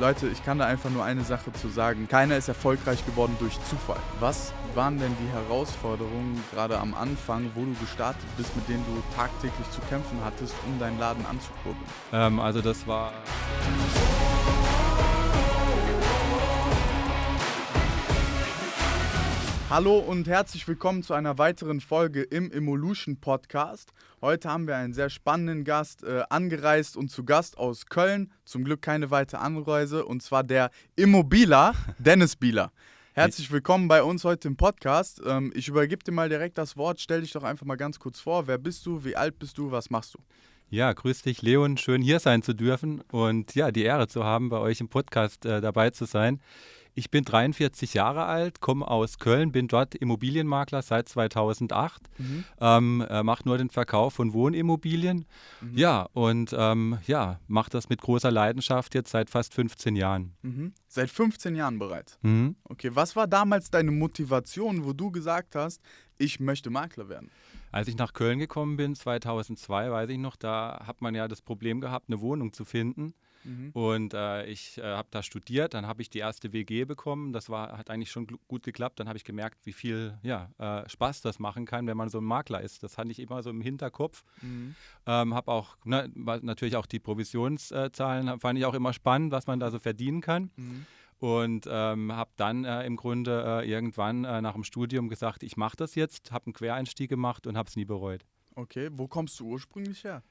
Leute, ich kann da einfach nur eine Sache zu sagen. Keiner ist erfolgreich geworden durch Zufall. Was waren denn die Herausforderungen gerade am Anfang, wo du gestartet bist, mit denen du tagtäglich zu kämpfen hattest, um deinen Laden anzukurbeln? Ähm, also das war... Hallo und herzlich willkommen zu einer weiteren Folge im Evolution Podcast. Heute haben wir einen sehr spannenden Gast äh, angereist und zu Gast aus Köln. Zum Glück keine weitere Anreise und zwar der Immobila Dennis Bieler. Herzlich willkommen bei uns heute im Podcast. Ähm, ich übergebe dir mal direkt das Wort. Stell dich doch einfach mal ganz kurz vor. Wer bist du? Wie alt bist du? Was machst du? Ja, grüß dich, Leon. Schön hier sein zu dürfen und ja, die Ehre zu haben, bei euch im Podcast äh, dabei zu sein. Ich bin 43 Jahre alt, komme aus Köln, bin dort Immobilienmakler seit 2008, mhm. ähm, äh, mache nur den Verkauf von Wohnimmobilien. Mhm. Ja, und ähm, ja, mache das mit großer Leidenschaft jetzt seit fast 15 Jahren. Mhm. Seit 15 Jahren bereits? Mhm. Okay, was war damals deine Motivation, wo du gesagt hast, ich möchte Makler werden? Als ich nach Köln gekommen bin, 2002, weiß ich noch, da hat man ja das Problem gehabt, eine Wohnung zu finden. Mhm. Und äh, ich äh, habe da studiert, dann habe ich die erste WG bekommen. Das war, hat eigentlich schon gut geklappt. Dann habe ich gemerkt, wie viel ja, äh, Spaß das machen kann, wenn man so ein Makler ist. Das hatte ich immer so im Hinterkopf. Mhm. Ähm, habe auch ne, natürlich auch die Provisionszahlen, fand ich auch immer spannend, was man da so verdienen kann. Mhm. Und ähm, habe dann äh, im Grunde äh, irgendwann äh, nach dem Studium gesagt, ich mache das jetzt, habe einen Quereinstieg gemacht und habe es nie bereut. Okay, wo kommst du ursprünglich her?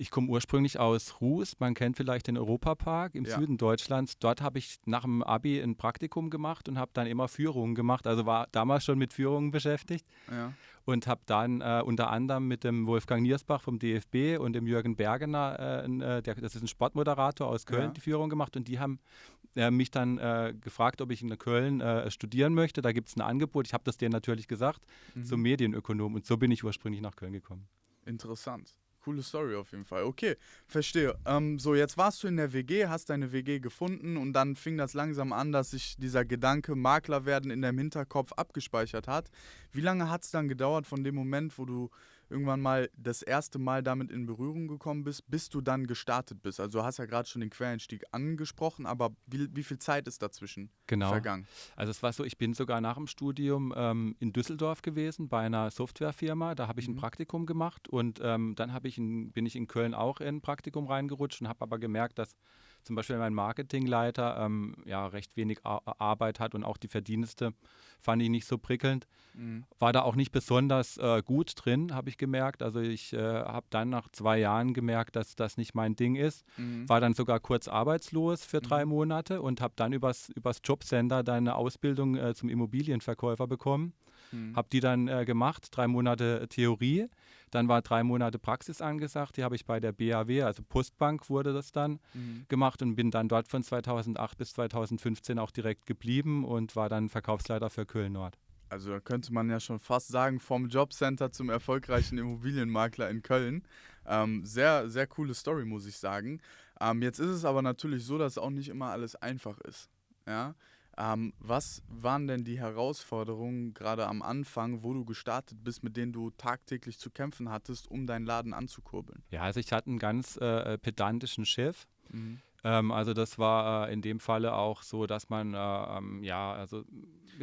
Ich komme ursprünglich aus Ruß, man kennt vielleicht den Europapark im ja. Süden Deutschlands. Dort habe ich nach dem Abi ein Praktikum gemacht und habe dann immer Führungen gemacht, also war damals schon mit Führungen beschäftigt. Ja. Und habe dann äh, unter anderem mit dem Wolfgang Niersbach vom DFB und dem Jürgen Bergener, äh, äh, der, das ist ein Sportmoderator aus Köln, ja. die Führung gemacht. Und die haben äh, mich dann äh, gefragt, ob ich in Köln äh, studieren möchte. Da gibt es ein Angebot. Ich habe das denen natürlich gesagt, mhm. zum Medienökonom. Und so bin ich ursprünglich nach Köln gekommen. Interessant. Coole Story auf jeden Fall. Okay, verstehe. Ähm, so, jetzt warst du in der WG, hast deine WG gefunden und dann fing das langsam an, dass sich dieser Gedanke Makler werden in deinem Hinterkopf abgespeichert hat. Wie lange hat es dann gedauert von dem Moment, wo du irgendwann mal das erste Mal damit in Berührung gekommen bist, bis du dann gestartet bist? Also du hast ja gerade schon den Quereinstieg angesprochen, aber wie, wie viel Zeit ist dazwischen genau. vergangen? Also es war so, ich bin sogar nach dem Studium ähm, in Düsseldorf gewesen bei einer Softwarefirma. Da habe ich mhm. ein Praktikum gemacht und ähm, dann ich in, bin ich in Köln auch in ein Praktikum reingerutscht und habe aber gemerkt, dass zum Beispiel mein Marketingleiter ähm, ja recht wenig Ar Arbeit hat und auch die Verdienste fand ich nicht so prickelnd. Mhm. War da auch nicht besonders äh, gut drin, habe ich gemerkt. Also ich äh, habe dann nach zwei Jahren gemerkt, dass das nicht mein Ding ist. Mhm. War dann sogar kurz arbeitslos für drei mhm. Monate und habe dann übers, übers Jobcenter dann eine Ausbildung äh, zum Immobilienverkäufer bekommen. Mhm. Habe die dann äh, gemacht, drei Monate Theorie. Dann war drei Monate Praxis angesagt. Die habe ich bei der BAW, also Postbank wurde das dann mhm. gemacht und bin dann dort von 2008 bis 2015 auch direkt geblieben und war dann Verkaufsleiter für Köln Nord. Also da könnte man ja schon fast sagen, vom Jobcenter zum erfolgreichen Immobilienmakler in Köln. Ähm, sehr, sehr coole Story, muss ich sagen. Ähm, jetzt ist es aber natürlich so, dass auch nicht immer alles einfach ist. Ja? Ähm, was waren denn die Herausforderungen gerade am Anfang, wo du gestartet bist, mit denen du tagtäglich zu kämpfen hattest, um deinen Laden anzukurbeln? Ja, also ich hatte einen ganz äh, pedantischen Chef. Mhm. Ähm, also das war äh, in dem Falle auch so, dass man, äh, ähm, ja, also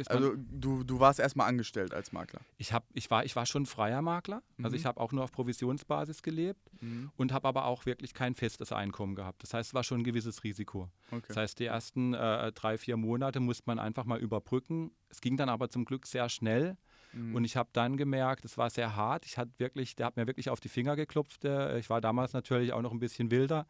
also du, du warst erstmal angestellt als Makler? Ich, hab, ich, war, ich war schon freier Makler. Also mhm. Also ich habe auch nur auf Provisionsbasis gelebt mhm. und habe aber auch wirklich kein festes Einkommen gehabt. Das heißt, es war schon ein gewisses Risiko. Okay. Das heißt, die ersten äh, drei, vier Monate musste man einfach mal überbrücken. Es ging dann aber zum Glück sehr schnell. Mhm. Und ich habe dann gemerkt, es war sehr hart. Ich hatte wirklich, der hat mir wirklich auf die Finger geklopft. Ich war damals natürlich auch noch ein bisschen wilder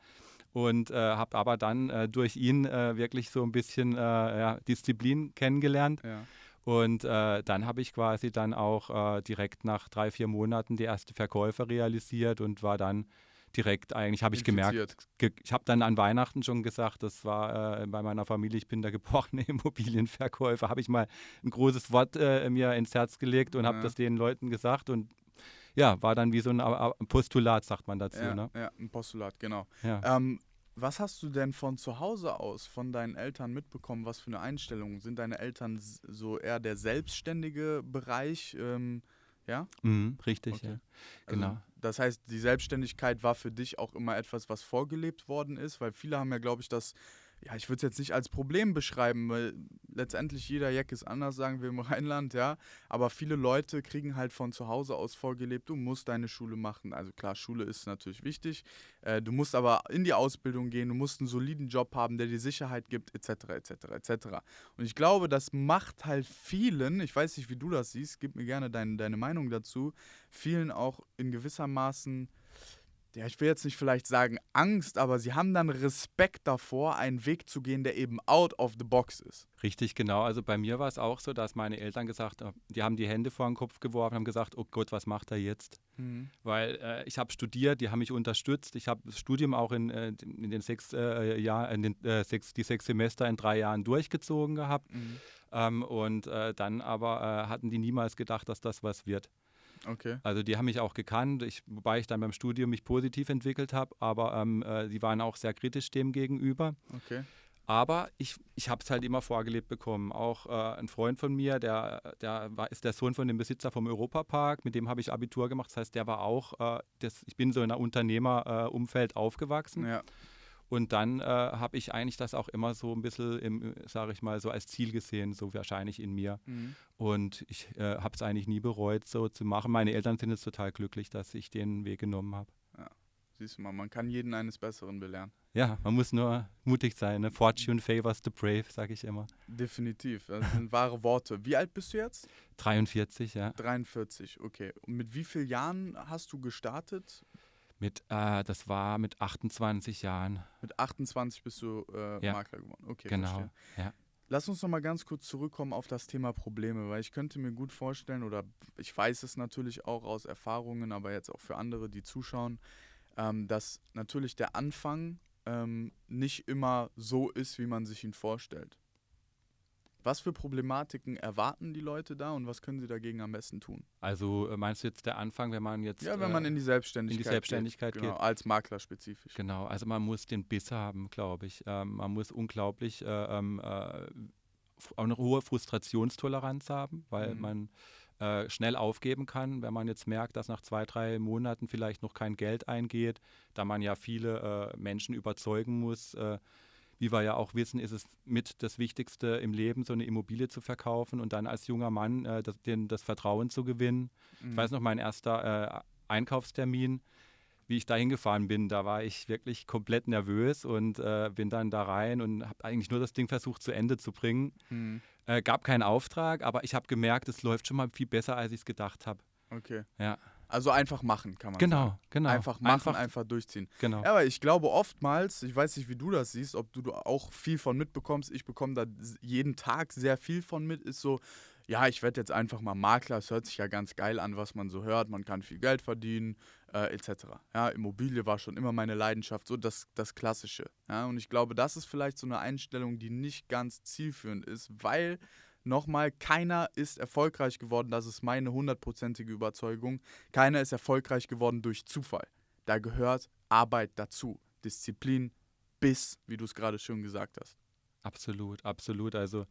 und äh, habe aber dann äh, durch ihn äh, wirklich so ein bisschen äh, ja, Disziplin kennengelernt. Ja. Und äh, dann habe ich quasi dann auch äh, direkt nach drei, vier Monaten die erste Verkäufe realisiert und war dann direkt eigentlich, habe ich gemerkt, ge ich habe dann an Weihnachten schon gesagt, das war bei meiner Familie, ich bin der gebrochene Immobilienverkäufer, habe ich mal ein großes Wort mir ins Herz gelegt und ja. habe das den Leuten gesagt und ja, war dann wie so ein Postulat, sagt man dazu. Ja, ne? ja ein Postulat, genau. Ja. Ähm, was hast du denn von zu Hause aus, von deinen Eltern mitbekommen? Was für eine Einstellung? Sind deine Eltern so eher der selbstständige Bereich? Ähm, ja? Mhm, richtig, okay. ja. Also genau. Also, das heißt, die Selbstständigkeit war für dich auch immer etwas, was vorgelebt worden ist, weil viele haben ja, glaube ich, das ja, ich würde es jetzt nicht als Problem beschreiben, weil letztendlich jeder Jack ist anders, sagen wir im Rheinland, ja. Aber viele Leute kriegen halt von zu Hause aus vorgelebt, du musst deine Schule machen. Also klar, Schule ist natürlich wichtig. Äh, du musst aber in die Ausbildung gehen, du musst einen soliden Job haben, der dir Sicherheit gibt, etc., etc., etc. Und ich glaube, das macht halt vielen, ich weiß nicht, wie du das siehst, gib mir gerne dein, deine Meinung dazu, vielen auch in gewissermaßen ja, ich will jetzt nicht vielleicht sagen Angst, aber sie haben dann Respekt davor, einen Weg zu gehen, der eben out of the box ist. Richtig, genau. Also bei mir war es auch so, dass meine Eltern gesagt haben, die haben die Hände vor den Kopf geworfen, haben gesagt, oh Gott, was macht er jetzt? Mhm. Weil äh, ich habe studiert, die haben mich unterstützt. Ich habe das Studium auch in, äh, in den sechs äh, Jahren, in den äh, sechs, die sechs Semester in drei Jahren durchgezogen gehabt. Mhm. Ähm, und äh, dann aber äh, hatten die niemals gedacht, dass das was wird. Okay. Also die haben mich auch gekannt, ich, wobei ich dann beim Studium mich positiv entwickelt habe, aber ähm, äh, die waren auch sehr kritisch dem gegenüber. Okay. Aber ich, ich habe es halt immer vorgelebt bekommen. Auch äh, ein Freund von mir, der, der war, ist der Sohn von dem Besitzer vom Europapark, mit dem habe ich Abitur gemacht. Das heißt, der war auch, äh, das, ich bin so in einem Unternehmerumfeld aufgewachsen. Ja. Und dann äh, habe ich eigentlich das auch immer so ein bisschen, sage ich mal, so als Ziel gesehen, so wahrscheinlich in mir. Mhm. Und ich äh, habe es eigentlich nie bereut, so zu machen. Meine Eltern sind jetzt total glücklich, dass ich den Weg genommen habe. Ja, siehst du mal, man kann jeden eines Besseren belehren. Ja, man muss nur mutig sein. Ne? Fortune favors the brave, sage ich immer. Definitiv, das sind wahre Worte. Wie alt bist du jetzt? 43, ja. 43, okay. Und mit wie vielen Jahren hast du gestartet? Mit, äh, das war mit 28 Jahren. Mit 28 bist du äh, ja. Makler geworden. Okay, genau. Ja. Lass uns noch mal ganz kurz zurückkommen auf das Thema Probleme, weil ich könnte mir gut vorstellen, oder ich weiß es natürlich auch aus Erfahrungen, aber jetzt auch für andere, die zuschauen, ähm, dass natürlich der Anfang ähm, nicht immer so ist, wie man sich ihn vorstellt. Was für Problematiken erwarten die Leute da und was können sie dagegen am besten tun? Also äh, meinst du jetzt der Anfang, wenn man jetzt. Ja, wenn man äh, in die Selbstständigkeit, in die Selbstständigkeit geht, geht. Genau, als Makler spezifisch. Genau, also man muss den Biss haben, glaube ich. Ähm, man muss unglaublich äh, ähm, äh, eine hohe Frustrationstoleranz haben, weil mhm. man äh, schnell aufgeben kann, wenn man jetzt merkt, dass nach zwei, drei Monaten vielleicht noch kein Geld eingeht, da man ja viele äh, Menschen überzeugen muss wie wir ja auch wissen, ist es mit das Wichtigste im Leben, so eine Immobilie zu verkaufen und dann als junger Mann äh, das, den, das Vertrauen zu gewinnen. Mhm. Ich weiß noch, mein erster äh, Einkaufstermin, wie ich da hingefahren bin, da war ich wirklich komplett nervös und äh, bin dann da rein und habe eigentlich nur das Ding versucht zu Ende zu bringen. Mhm. Äh, gab keinen Auftrag, aber ich habe gemerkt, es läuft schon mal viel besser, als ich es gedacht habe. Okay. Ja. Also einfach machen, kann man genau, sagen. Genau, Einfach machen, einfach, einfach, durchziehen. Genau. Ja, aber ich glaube oftmals, ich weiß nicht, wie du das siehst, ob du auch viel von mitbekommst, ich bekomme da jeden Tag sehr viel von mit, ist so, ja, ich werde jetzt einfach mal Makler, es hört sich ja ganz geil an, was man so hört, man kann viel Geld verdienen, äh, etc. Ja, Immobilie war schon immer meine Leidenschaft, so das, das Klassische. Ja, und ich glaube, das ist vielleicht so eine Einstellung, die nicht ganz zielführend ist, weil nochmal, keiner ist erfolgreich geworden, das ist meine hundertprozentige Überzeugung. Keiner ist erfolgreich geworden durch Zufall. Da gehört Arbeit dazu, Disziplin, Biss, wie du es gerade schon gesagt hast. Absolut, absolut. Also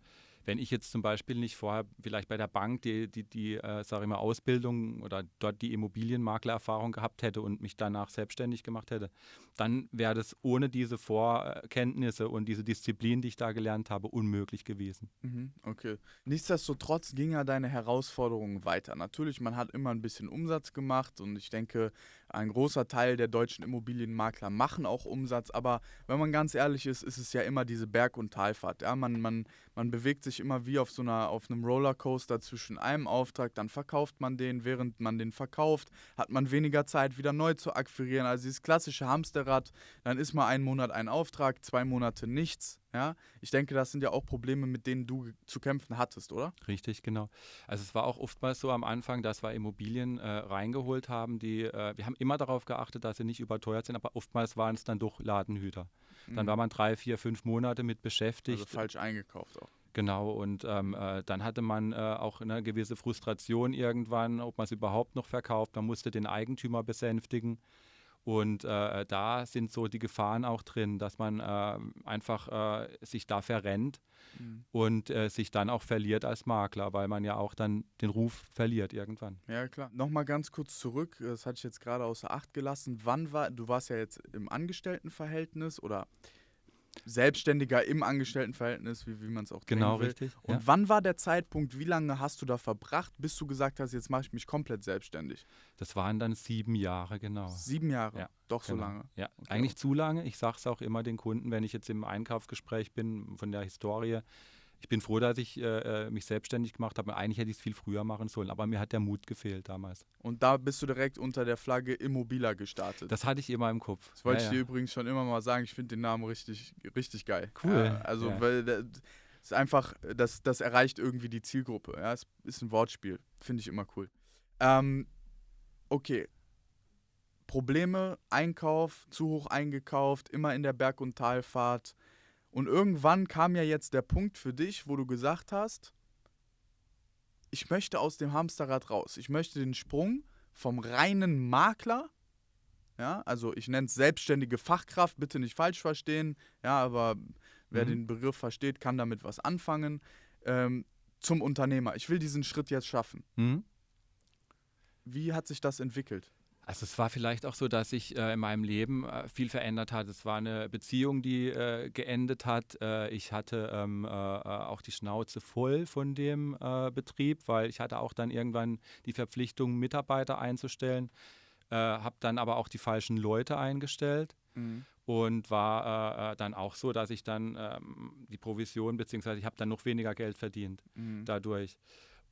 wenn ich jetzt zum Beispiel nicht vorher vielleicht bei der Bank die, die, die äh, sage ich mal, Ausbildung oder dort die Immobilienmaklererfahrung gehabt hätte und mich danach selbstständig gemacht hätte, dann wäre das ohne diese Vorkenntnisse und diese Disziplin, die ich da gelernt habe, unmöglich gewesen. Mhm, okay. Nichtsdestotrotz ging ja deine Herausforderung weiter. Natürlich, man hat immer ein bisschen Umsatz gemacht und ich denke, ein großer Teil der deutschen Immobilienmakler machen auch Umsatz, aber wenn man ganz ehrlich ist, ist es ja immer diese Berg- und Talfahrt. Ja? Man, man, man bewegt sich immer wie auf so einer, auf einem Rollercoaster zwischen einem Auftrag, dann verkauft man den, während man den verkauft, hat man weniger Zeit, wieder neu zu akquirieren. Also dieses klassische Hamsterrad, dann ist mal einen Monat ein Auftrag, zwei Monate nichts. Ja, ich denke, das sind ja auch Probleme, mit denen du zu kämpfen hattest, oder? Richtig, genau. Also es war auch oftmals so am Anfang, dass wir Immobilien äh, reingeholt haben, die, äh, wir haben immer darauf geachtet, dass sie nicht überteuert sind, aber oftmals waren es dann doch Ladenhüter. Mhm. Dann war man drei, vier, fünf Monate mit beschäftigt. Also falsch eingekauft auch. Genau, und ähm, äh, dann hatte man äh, auch eine gewisse Frustration irgendwann, ob man es überhaupt noch verkauft. Man musste den Eigentümer besänftigen. Und äh, da sind so die Gefahren auch drin, dass man äh, einfach äh, sich da verrennt mhm. und äh, sich dann auch verliert als Makler, weil man ja auch dann den Ruf verliert irgendwann. Ja, klar. Nochmal ganz kurz zurück, das hatte ich jetzt gerade außer Acht gelassen. Wann war, du warst ja jetzt im Angestelltenverhältnis oder Selbstständiger im Angestelltenverhältnis, wie, wie man es auch Genau, will. richtig. Und ja. wann war der Zeitpunkt, wie lange hast du da verbracht, bis du gesagt hast, jetzt mache ich mich komplett selbstständig? Das waren dann sieben Jahre, genau. Sieben Jahre? Ja, Doch genau. so lange? Ja, okay. eigentlich zu lange. Ich sage es auch immer den Kunden, wenn ich jetzt im Einkaufsgespräch bin von der Historie ich bin froh, dass ich äh, äh, mich selbstständig gemacht habe. Eigentlich hätte ich es viel früher machen sollen, aber mir hat der Mut gefehlt damals. Und da bist du direkt unter der Flagge Immobila gestartet. Das hatte ich immer im Kopf. Das wollte ja, ich dir ja. übrigens schon immer mal sagen. Ich finde den Namen richtig, richtig geil. Cool. Ja, also, weil das ist einfach, das, das erreicht irgendwie die Zielgruppe. Ja, es ist ein Wortspiel. Finde ich immer cool. Ähm, okay. Probleme, Einkauf, zu hoch eingekauft, immer in der Berg- und Talfahrt und irgendwann kam ja jetzt der Punkt für dich, wo du gesagt hast, ich möchte aus dem Hamsterrad raus. Ich möchte den Sprung vom reinen Makler, ja, also ich nenne es selbstständige Fachkraft, bitte nicht falsch verstehen, ja, aber wer mhm. den Begriff versteht, kann damit was anfangen, ähm, zum Unternehmer. Ich will diesen Schritt jetzt schaffen. Mhm. Wie hat sich das entwickelt? Also es war vielleicht auch so, dass sich äh, in meinem Leben äh, viel verändert hat. Es war eine Beziehung, die äh, geendet hat. Äh, ich hatte ähm, äh, äh, auch die Schnauze voll von dem Betrieb, weil ich hatte auch dann irgendwann die Verpflichtung, Mitarbeiter einzustellen, habe dann aber auch die falschen Leute eingestellt. Mhm. Und war dann auch so, dass ich dann ähm, die Provision, beziehungsweise ich habe dann noch weniger Geld verdient mhm. dadurch.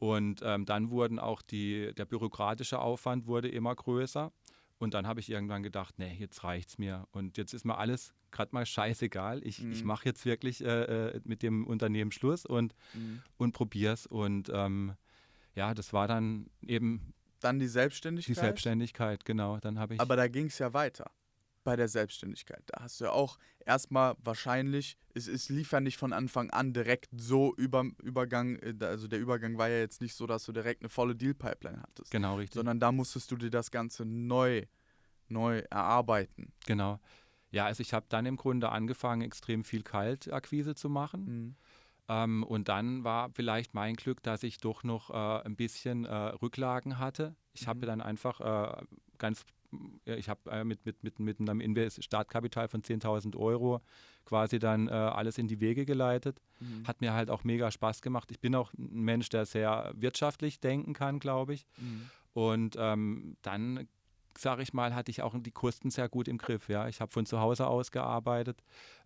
Und ähm, dann wurden auch die, der bürokratische Aufwand wurde immer größer. Und dann habe ich irgendwann gedacht, nee, jetzt reicht es mir. Und jetzt ist mir alles gerade mal scheißegal. Ich, mhm. ich mache jetzt wirklich äh, äh, mit dem Unternehmen Schluss und, mhm. und es. Und ähm, ja, das war dann eben. Dann die Selbstständigkeit? Die Selbstständigkeit, genau. Dann habe ich. Aber da ging es ja weiter bei der Selbstständigkeit. Da hast du ja auch erstmal wahrscheinlich, es, es lief ja nicht von Anfang an direkt so über Übergang, äh, also der Übergang war ja jetzt nicht so, dass du direkt eine volle Deal-Pipeline hattest. Genau, richtig. Sondern da musstest du dir das Ganze neu, neu erarbeiten. Genau. Ja, also ich habe dann im Grunde angefangen, extrem viel Kaltakquise zu machen. Mhm. Ähm, und dann war vielleicht mein Glück, dass ich doch noch äh, ein bisschen äh, Rücklagen hatte. Ich mhm. habe dann einfach äh, ganz ich habe äh, mit, mit, mit, mit einem Invest Startkapital von 10.000 Euro quasi dann äh, alles in die Wege geleitet. Mhm. Hat mir halt auch mega Spaß gemacht. Ich bin auch ein Mensch, der sehr wirtschaftlich denken kann, glaube ich. Mhm. Und ähm, dann sage ich mal, hatte ich auch die Kosten sehr gut im Griff. Ja, ich habe von zu Hause aus gearbeitet,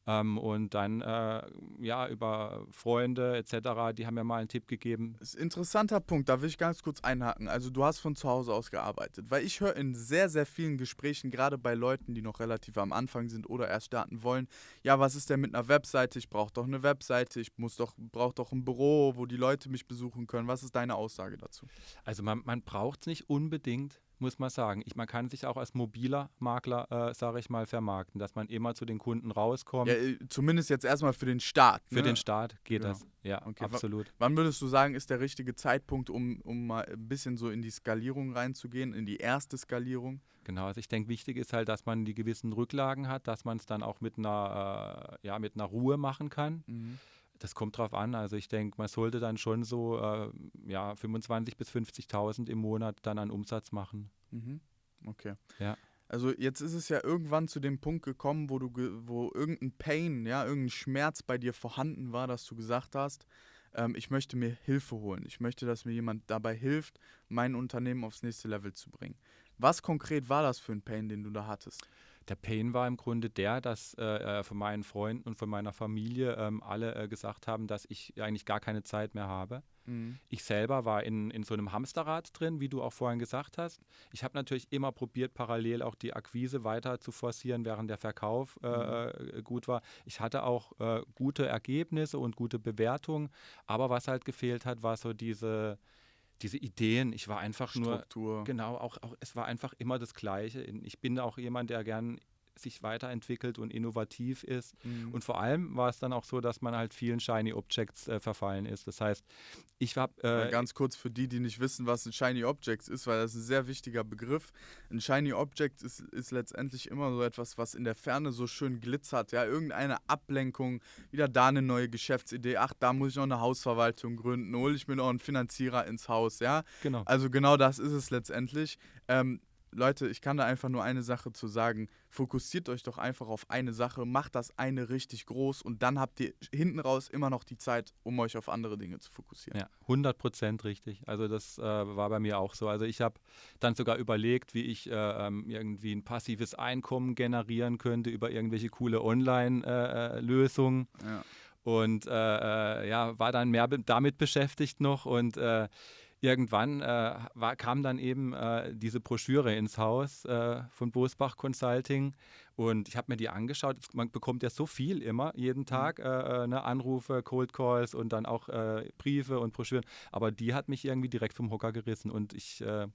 ähm, und dann äh, ja über Freunde etc., die haben mir mal einen Tipp gegeben. Das ist ein interessanter Punkt, da will ich ganz kurz einhaken. Also du hast von zu Hause aus gearbeitet, weil ich höre in sehr, sehr vielen Gesprächen, gerade bei Leuten, die noch relativ am Anfang sind oder erst starten wollen, ja, was ist denn mit einer Webseite? Ich brauche doch eine Webseite, ich muss doch, brauche doch ein Büro, wo die Leute mich besuchen können. Was ist deine Aussage dazu? Also man, man braucht es nicht unbedingt muss man sagen. Ich, man kann sich auch als mobiler Makler, äh, sage ich mal, vermarkten, dass man immer zu den Kunden rauskommt. Ja, äh, zumindest jetzt erstmal für den Start. Für ne? den Start geht genau. das, ja, okay. absolut. W wann würdest du sagen, ist der richtige Zeitpunkt, um, um mal ein bisschen so in die Skalierung reinzugehen, in die erste Skalierung? Genau, also ich denke, wichtig ist halt, dass man die gewissen Rücklagen hat, dass man es dann auch mit einer, äh, ja, mit einer Ruhe machen kann. Mhm. Das kommt drauf an. Also ich denke, man sollte dann schon so äh, ja, 25.000 bis 50.000 im Monat dann an Umsatz machen. Mhm. Okay. Ja. Also jetzt ist es ja irgendwann zu dem Punkt gekommen, wo du wo irgendein Pain, ja, irgendein Schmerz bei dir vorhanden war, dass du gesagt hast, ähm, ich möchte mir Hilfe holen. Ich möchte, dass mir jemand dabei hilft, mein Unternehmen aufs nächste Level zu bringen. Was konkret war das für ein Pain, den du da hattest? Der Pain war im Grunde der, dass äh, äh, von meinen Freunden und von meiner Familie ähm, alle äh, gesagt haben, dass ich eigentlich gar keine Zeit mehr habe. Mhm. Ich selber war in, in so einem Hamsterrad drin, wie du auch vorhin gesagt hast. Ich habe natürlich immer probiert, parallel auch die Akquise weiter zu forcieren, während der Verkauf äh, mhm. Äh, gut war. Ich hatte auch äh, gute Ergebnisse und gute Bewertungen, aber was halt gefehlt hat, war so diese diese Ideen, ich war einfach Struktur. nur, genau, auch, auch, es war einfach immer das Gleiche. Ich bin auch jemand, der gern sich weiterentwickelt und innovativ ist. Mhm. Und vor allem war es dann auch so, dass man halt vielen Shiny Objects äh, verfallen ist. Das heißt, ich habe. Äh, ganz kurz für die, die nicht wissen, was ein Shiny Object ist, weil das ist ein sehr wichtiger Begriff. Ein Shiny Object ist, ist letztendlich immer so etwas, was in der Ferne so schön glitzert. Ja, irgendeine Ablenkung, wieder da eine neue Geschäftsidee. Ach, da muss ich noch eine Hausverwaltung gründen, hole ich mir noch einen Finanzierer ins Haus. Ja, genau. Also genau das ist es letztendlich. Ähm, Leute, ich kann da einfach nur eine Sache zu sagen. Fokussiert euch doch einfach auf eine Sache, macht das eine richtig groß und dann habt ihr hinten raus immer noch die Zeit, um euch auf andere Dinge zu fokussieren. Ja, 100 Prozent richtig. Also das äh, war bei mir auch so. Also ich habe dann sogar überlegt, wie ich äh, ähm, irgendwie ein passives Einkommen generieren könnte über irgendwelche coole Online-Lösungen. Äh, ja. Und äh, äh, ja, war dann mehr damit beschäftigt noch und äh, irgendwann äh, war, kam dann eben äh, diese Broschüre ins Haus äh, von Bosbach Consulting und ich habe mir die angeschaut. Man bekommt ja so viel immer, jeden mhm. Tag, äh, ne, Anrufe, Cold Calls und dann auch äh, Briefe und Broschüren. Aber die hat mich irgendwie direkt vom Hocker gerissen und ich äh,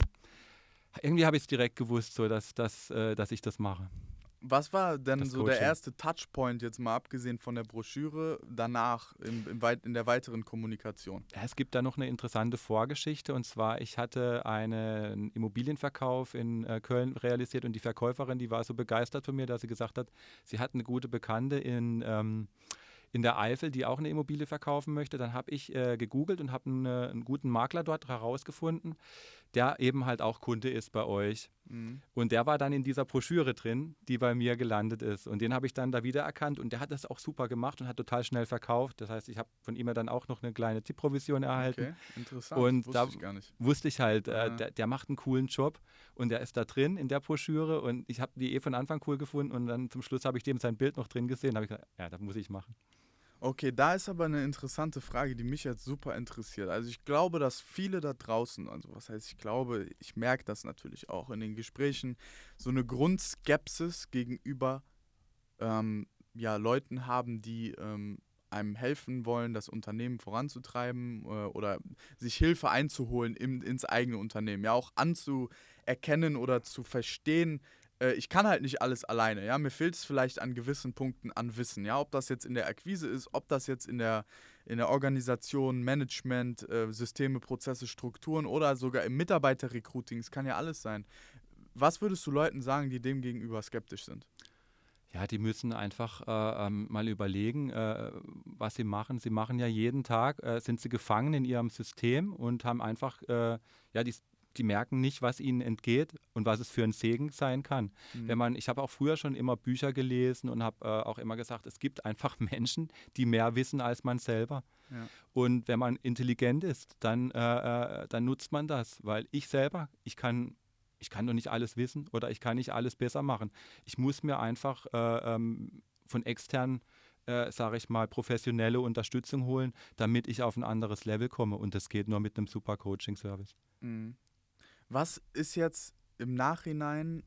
irgendwie habe ich es direkt gewusst, so dass, dass, dass ich das mache. Was war denn so Coaching. der erste Touchpoint, jetzt mal abgesehen von der Broschüre, danach im, im weit, in der weiteren Kommunikation? Es gibt da noch eine interessante Vorgeschichte und zwar, ich hatte einen Immobilienverkauf in äh, Köln realisiert und die Verkäuferin, die war so begeistert von mir, dass sie gesagt hat, sie hat eine gute Bekannte in. Ähm, in der Eifel, die auch eine Immobilie verkaufen möchte. Dann habe ich äh, gegoogelt und habe einen, einen, guten Makler dort herausgefunden, der eben halt auch Kunde ist bei euch. Mhm. Und der war dann in dieser Broschüre drin, die bei mir gelandet ist. Und den habe ich dann da wiedererkannt und der hat das auch super gemacht und hat total schnell verkauft. Das heißt, ich habe von ihm dann auch noch eine kleine Tippprovision erhalten. Okay, interessant. Und wusste da ich gar nicht. wusste ich halt, äh, der, der, macht einen coolen Job und der ist da drin in der Broschüre und ich habe die eh von Anfang cool gefunden und dann zum Schluss habe ich dem sein Bild noch drin gesehen. Da habe ich gesagt, ja, das muss ich machen. Okay, da ist aber eine interessante Frage, die mich jetzt super interessiert. Also ich glaube, dass viele da draußen, also was heißt ich glaube, ich merke das natürlich auch in den Gesprächen, so eine Grundskepsis gegenüber ähm, ja, Leuten haben, die ähm, einem helfen wollen, das Unternehmen voranzutreiben äh, oder sich Hilfe einzuholen im, ins eigene Unternehmen. Ja, auch anzuerkennen oder zu verstehen, äh, ich kann halt nicht alles alleine, ja. Mir fehlt es vielleicht an gewissen Punkten an Wissen, ja. Ob das jetzt in der Akquise ist, ob das jetzt in der, in der Organisation, Management, äh, Systeme, Prozesse, Strukturen oder sogar im Mitarbeiterrecruiting, es kann ja alles sein. Was würdest du Leuten sagen, die dem gegenüber skeptisch sind? Ja, die müssen einfach äh, ähm, mal überlegen, äh, was sie machen. Sie machen ja jeden Tag, äh, sind sie gefangen in ihrem System und haben einfach äh, ja, die, die merken nicht, was ihnen entgeht und was es für ein Segen sein kann. Mhm. Wenn man, ich habe auch früher schon immer Bücher gelesen und habe äh, auch immer gesagt, es gibt einfach Menschen, die mehr wissen als man selber. Ja. Und wenn man intelligent ist, dann, äh, äh, dann nutzt man das, weil ich selber, ich kann ich kann doch nicht alles wissen oder ich kann nicht alles besser machen. Ich muss mir einfach äh, ähm, von extern, äh, sage ich mal, professionelle Unterstützung holen, damit ich auf ein anderes Level komme. Und das geht nur mit einem super Coaching-Service. Mhm. Was ist jetzt im Nachhinein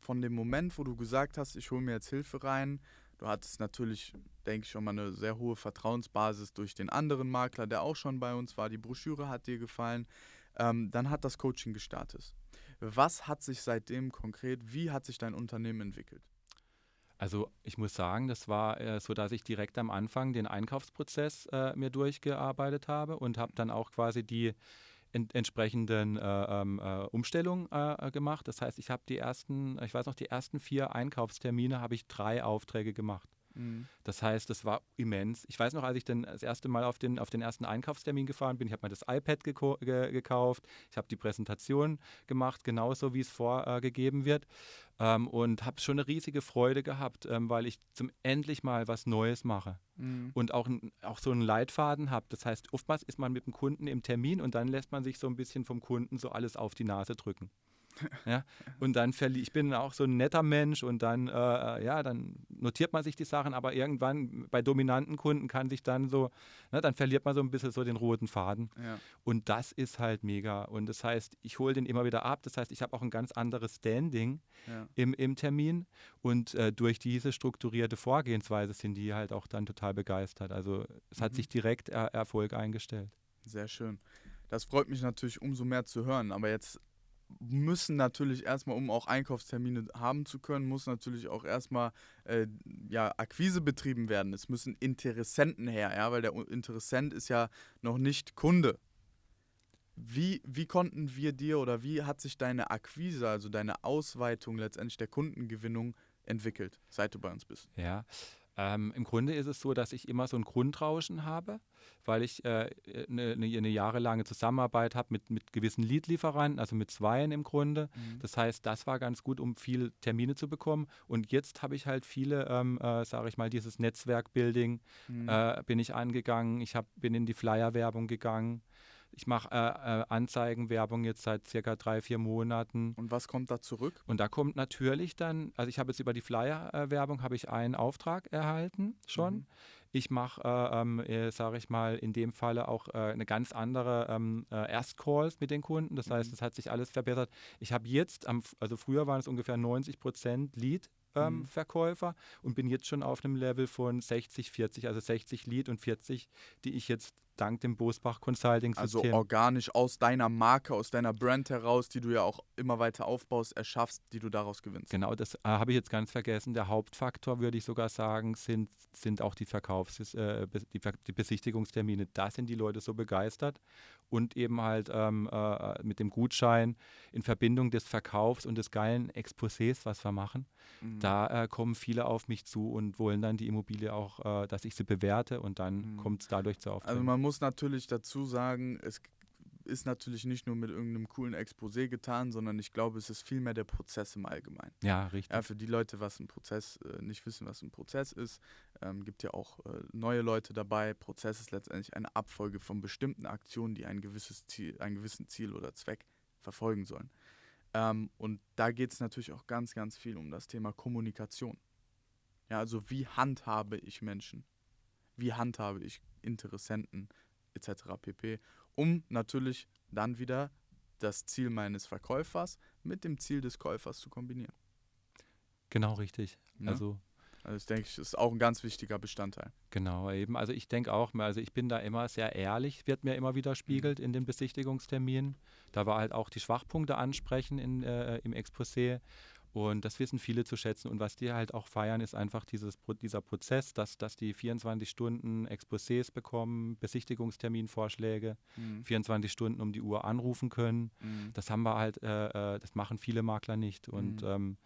von dem Moment, wo du gesagt hast, ich hole mir jetzt Hilfe rein, du hattest natürlich, denke ich, schon mal eine sehr hohe Vertrauensbasis durch den anderen Makler, der auch schon bei uns war, die Broschüre hat dir gefallen, ähm, dann hat das Coaching gestartet. Was hat sich seitdem konkret, wie hat sich dein Unternehmen entwickelt? Also ich muss sagen, das war äh, so, dass ich direkt am Anfang den Einkaufsprozess äh, mir durchgearbeitet habe und habe dann auch quasi die ent entsprechenden äh, ähm, äh, Umstellungen äh, gemacht. Das heißt, ich habe die ersten, ich weiß noch, die ersten vier Einkaufstermine habe ich drei Aufträge gemacht. Mhm. Das heißt, das war immens. Ich weiß noch, als ich dann das erste Mal auf den, auf den ersten Einkaufstermin gefahren bin, ich habe mir das iPad ge gekauft, ich habe die Präsentation gemacht, genauso wie es vorgegeben wird. Ähm, und habe schon eine riesige Freude gehabt, ähm, weil ich zum endlich mal was Neues mache mhm. und auch, auch so einen Leitfaden habe. Das heißt, oftmals ist man mit dem Kunden im Termin und dann lässt man sich so ein bisschen vom Kunden so alles auf die Nase drücken. ja? Und dann verliere ich bin auch so ein netter Mensch und dann, äh, ja, dann notiert man sich die Sachen, aber irgendwann bei dominanten Kunden kann sich dann so, ne, dann verliert man so ein bisschen so den roten Faden. Ja. Und das ist halt mega. Und das heißt, ich hole den immer wieder ab. Das heißt, ich habe auch ein ganz anderes Standing ja. im, im Termin. Und äh, durch diese strukturierte Vorgehensweise sind die halt auch dann total begeistert. Also es hat mhm. sich direkt er Erfolg eingestellt. Sehr schön. Das freut mich natürlich umso mehr zu hören. Aber jetzt müssen natürlich erstmal, um auch Einkaufstermine haben zu können, muss natürlich auch erstmal äh, ja, Akquise betrieben werden. Es müssen Interessenten her, ja, weil der Interessent ist ja noch nicht Kunde. Wie, wie konnten wir dir oder wie hat sich deine Akquise, also deine Ausweitung letztendlich der Kundengewinnung entwickelt, seit du bei uns bist? Ja, Ähm, Im Grunde ist es so, dass ich immer so ein Grundrauschen habe, weil ich eine äh, ne, ne, jahrelange Zusammenarbeit habe mit, mit gewissen Lead-Lieferanten, also mit Zweien im Grunde. Mhm. Das heißt, das war ganz gut, um viele Termine zu bekommen. Und jetzt habe ich halt viele, ähm, äh, sage ich mal, dieses Netzwerk-Building mhm. äh, bin ich angegangen. Ich hab, bin in die Flyer-Werbung gegangen. Ich mache äh, äh, Anzeigenwerbung jetzt seit circa drei, vier Monaten. Und was kommt da zurück? Und da kommt natürlich dann, also ich habe jetzt über die Flyer-Werbung habe ich einen Auftrag erhalten schon. Mhm. Ich mache, äh, ähm, äh, sage ich mal, in dem Falle auch äh, eine ganz andere ähm, äh, Erstcalls mit den Kunden. Das heißt, es mhm. hat sich alles verbessert. Ich habe jetzt, am, also früher waren es ungefähr 90 Prozent Lead ähm, mhm. Verkäufer und bin jetzt schon auf einem Level von 60, 40, also 60 Lead und 40, die ich jetzt dank dem Bosbach Consulting System. Also organisch aus deiner Marke, aus deiner Brand heraus, die du ja auch immer weiter aufbaust, erschaffst, die du daraus gewinnst. Genau, das äh, habe ich jetzt ganz vergessen. Der Hauptfaktor, würde ich sogar sagen, sind, sind auch die Verkaufs-, äh, die, die, Besichtigungstermine. Da sind die Leute so begeistert und eben halt ähm, äh, mit dem Gutschein in Verbindung des Verkaufs und des geilen Exposés, was wir machen. Mhm. Da äh, kommen viele auf mich zu und wollen dann die Immobilie auch, äh, dass ich sie bewerte und dann mhm. kommt es dadurch zu Aufträgen. Also man muss natürlich dazu sagen, es ist natürlich nicht nur mit irgendeinem coolen Exposé getan, sondern ich glaube, es ist vielmehr der Prozess im Allgemeinen. Ja, richtig. Ja, für die Leute, was ein Prozess äh, nicht wissen, was ein Prozess ist, ähm, gibt ja auch äh, neue Leute dabei. Prozess ist letztendlich eine Abfolge von bestimmten Aktionen, die ein gewisses Ziel, einen gewissen Ziel oder Zweck verfolgen sollen. Ähm, und da geht es natürlich auch ganz, ganz viel um das Thema Kommunikation. Ja, also wie handhabe ich Menschen? Wie handhabe ich Interessenten etc. pp. Um natürlich dann wieder das Ziel meines Verkäufers mit dem Ziel des Käufers zu kombinieren. Genau richtig. Ja? Also also ich denke, das ist auch ein ganz wichtiger Bestandteil. Genau, eben. Also ich denke auch, also ich bin da immer sehr ehrlich, wird mir immer wieder spiegelt mhm. in den Besichtigungsterminen. Da war halt auch die Schwachpunkte ansprechen in, äh, im Exposé. Und das wissen viele zu schätzen. Und was die halt auch feiern, ist einfach dieses, dieser Prozess, dass, dass die 24 Stunden Exposés bekommen, Besichtigungsterminvorschläge, mhm. 24 Stunden um die Uhr anrufen können. Mhm. Das haben wir halt, äh, äh das machen viele Makler nicht. Und mhm. ähm,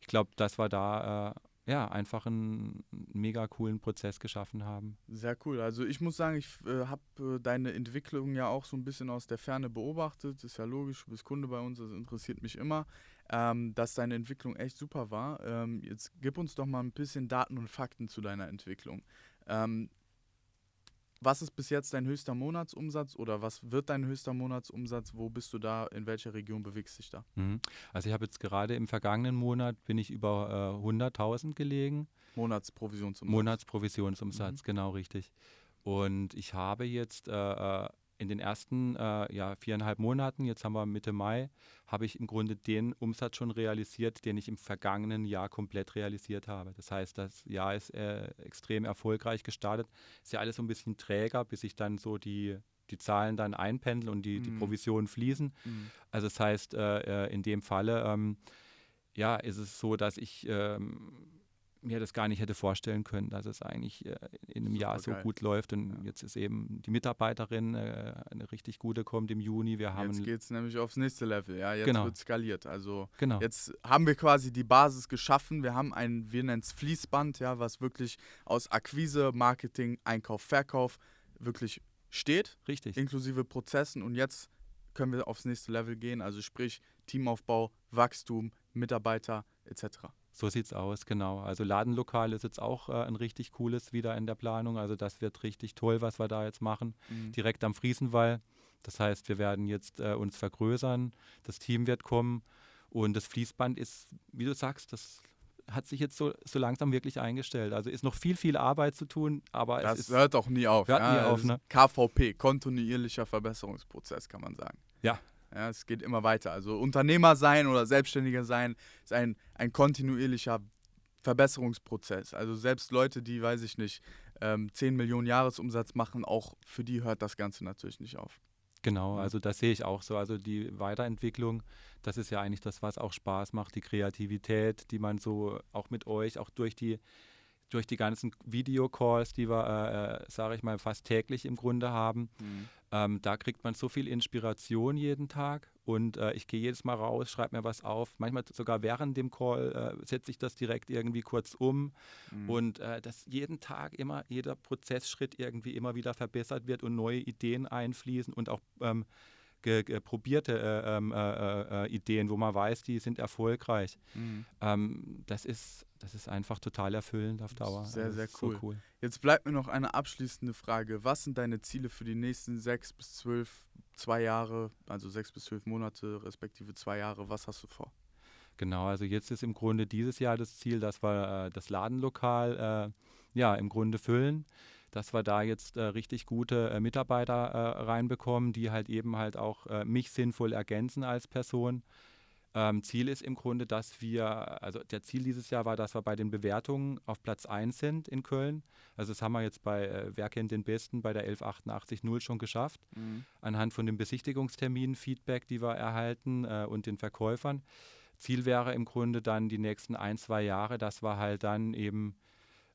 ich glaube, dass wir da äh, ja, einfach einen mega coolen Prozess geschaffen haben. Sehr cool. Also ich muss sagen, ich äh, habe äh, deine Entwicklung ja auch so ein bisschen aus der Ferne beobachtet. Ist ja logisch, du bist Kunde bei uns, das interessiert mich immer, ähm, dass deine Entwicklung echt super war. Ähm, jetzt gib uns doch mal ein bisschen Daten und Fakten zu deiner Entwicklung. Ähm, was ist bis jetzt dein höchster Monatsumsatz oder was wird dein höchster Monatsumsatz? Wo bist du da? In welcher Region bewegst du dich da? Mhm. Also ich habe jetzt gerade im vergangenen Monat bin ich über äh, 100.000 gelegen. Monatsprovisionsumsatz. Monatsprovisionsumsatz, mhm. genau richtig. Und ich habe jetzt äh, äh in den ersten äh, ja, viereinhalb Monaten, jetzt haben wir Mitte Mai, habe ich im Grunde den Umsatz schon realisiert, den ich im vergangenen Jahr komplett realisiert habe. Das heißt, das Jahr ist äh, extrem erfolgreich gestartet. Ist ja alles so ein bisschen träger, bis sich dann so die, die Zahlen dann einpendeln und die, mhm. die Provisionen fließen. Mhm. Also das heißt, äh, äh, in dem Falle ähm, ja, ist es so, dass ich ähm, mir das gar nicht hätte vorstellen können, dass es eigentlich äh, in einem Super Jahr so geil. gut läuft. Und ja. jetzt ist eben die Mitarbeiterin äh, eine richtig gute, kommt im Juni. Wir haben jetzt geht es nämlich aufs nächste Level. Ja, jetzt genau. wird skaliert. Also genau. jetzt haben wir quasi die Basis geschaffen. Wir haben ein, wir nennen es Fließband, ja, was wirklich aus Akquise, Marketing, Einkauf, Verkauf wirklich steht. Richtig. Inklusive Prozessen. Und jetzt können wir aufs nächste Level gehen. Also sprich Teamaufbau, Wachstum, Mitarbeiter etc. So sieht es aus, genau. Also Ladenlokal ist jetzt auch äh, ein richtig cooles wieder in der Planung. Also das wird richtig toll, was wir da jetzt machen. Mhm. Direkt am Friesenwall. Das heißt, wir werden jetzt äh, uns vergrößern, das Team wird kommen und das Fließband ist, wie du sagst, das hat sich jetzt so, so langsam wirklich eingestellt. Also ist noch viel, viel Arbeit zu tun, aber das es ist, hört auch nie auf. Hört ja, nie auf ne? KVP, kontinuierlicher Verbesserungsprozess, kann man sagen. Ja, ja, es geht immer weiter. Also Unternehmer sein oder Selbstständiger sein ist ein, ein kontinuierlicher Verbesserungsprozess. Also selbst Leute, die, weiß ich nicht, ähm, 10 Millionen Jahresumsatz machen, auch für die hört das Ganze natürlich nicht auf. Genau, also das sehe ich auch so. Also die Weiterentwicklung, das ist ja eigentlich das, was auch Spaß macht, die Kreativität, die man so auch mit euch, auch durch die durch die ganzen Videocalls, die wir, äh, äh sage ich mal, fast täglich im Grunde haben. Mhm. Ähm, da kriegt man so viel Inspiration jeden Tag und äh, ich gehe jedes Mal raus, schreibe mir was auf. Manchmal sogar während dem Call äh, setze ich das direkt irgendwie kurz um mhm. und äh, dass jeden Tag immer jeder Prozessschritt irgendwie immer wieder verbessert wird und neue Ideen einfließen und auch ähm, probierte äh, ähm, äh, äh, Ideen, wo man weiß, die sind erfolgreich. Mhm. Ähm, das, ist, das ist einfach total erfüllend auf Dauer. Sehr, sehr cool. So cool. Jetzt bleibt mir noch eine abschließende Frage. Was sind deine Ziele für die nächsten sechs bis zwölf, zwei Jahre, also sechs bis zwölf Monate, respektive zwei Jahre? Was hast du vor? Genau, also jetzt ist im Grunde dieses Jahr das Ziel, dass wir äh, das Ladenlokal äh, ja im Grunde füllen dass wir da jetzt äh, richtig gute äh, Mitarbeiter äh, reinbekommen, die halt eben halt auch äh, mich sinnvoll ergänzen als Person. Ähm, Ziel ist im Grunde, dass wir, also der Ziel dieses Jahr war, dass wir bei den Bewertungen auf Platz 1 sind in Köln. Also das haben wir jetzt bei äh, Wer kennt den Besten bei der 11880 schon geschafft. Mhm. Anhand von den Besichtigungsterminen, Feedback, die wir erhalten äh, und den Verkäufern. Ziel wäre im Grunde dann die nächsten ein, zwei Jahre, dass wir halt dann eben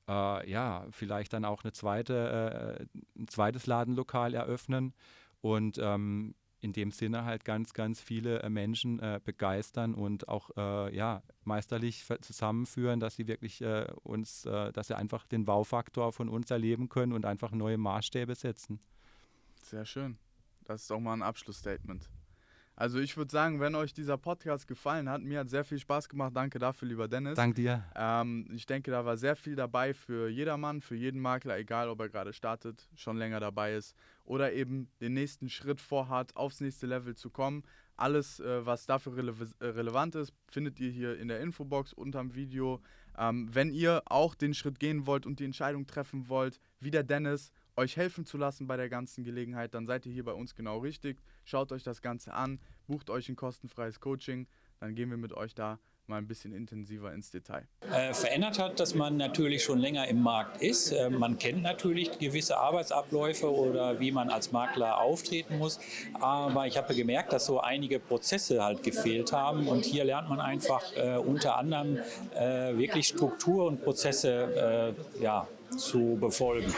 äh, ja, vielleicht dann auch eine zweite, äh, ein zweites Ladenlokal eröffnen und ähm, in dem Sinne halt ganz, ganz viele äh, Menschen äh, begeistern und auch äh, ja, meisterlich zusammenführen, dass sie wirklich äh, uns, dass sie einfach den Wow-Faktor von uns erleben können und einfach neue Maßstäbe setzen. Sehr schön. Das ist auch mal ein Abschlussstatement. Also ich würde sagen, wenn euch dieser Podcast gefallen hat, mir hat sehr viel Spaß gemacht. Danke dafür, lieber Dennis. Danke dir. Ähm, ich denke, da war sehr viel dabei für jedermann, für jeden Makler, egal ob er gerade startet, schon länger dabei ist oder eben den nächsten Schritt vorhat, aufs nächste Level zu kommen. Alles, äh, was dafür rele äh, relevant ist, findet ihr hier in der Infobox unterm Video. Ähm, wenn ihr auch den Schritt gehen wollt und die Entscheidung treffen wollt, wie der Dennis euch helfen zu lassen bei der ganzen Gelegenheit, dann seid ihr hier bei uns genau richtig. Schaut euch das Ganze an, bucht euch ein kostenfreies Coaching, dann gehen wir mit euch da mal ein bisschen intensiver ins Detail. Äh, verändert hat, dass man natürlich schon länger im Markt ist. Äh, man kennt natürlich gewisse Arbeitsabläufe oder wie man als Makler auftreten muss. Aber ich habe gemerkt, dass so einige Prozesse halt gefehlt haben. Und hier lernt man einfach äh, unter anderem äh, wirklich Struktur und Prozesse äh, ja, zu befolgen.